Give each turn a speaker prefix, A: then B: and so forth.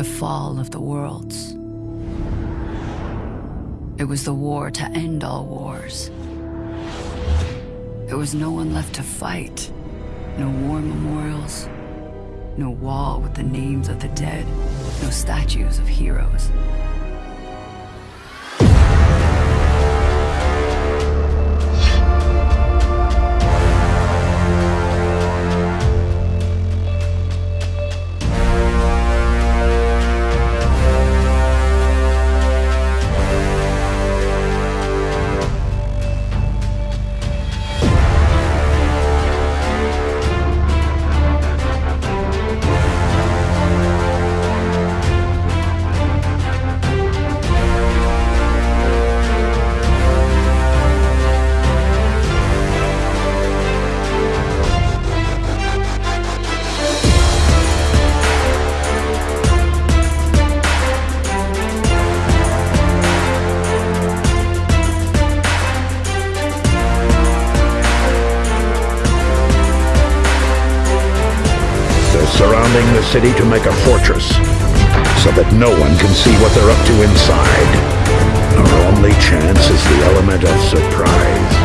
A: the fall of the worlds. It was the war to end all wars. There was no one left to fight. No war memorials. No wall with the names of the dead. No statues of heroes.
B: Surrounding the city to make a fortress, so that no one can see what they're up to inside. Our only chance is the element of surprise.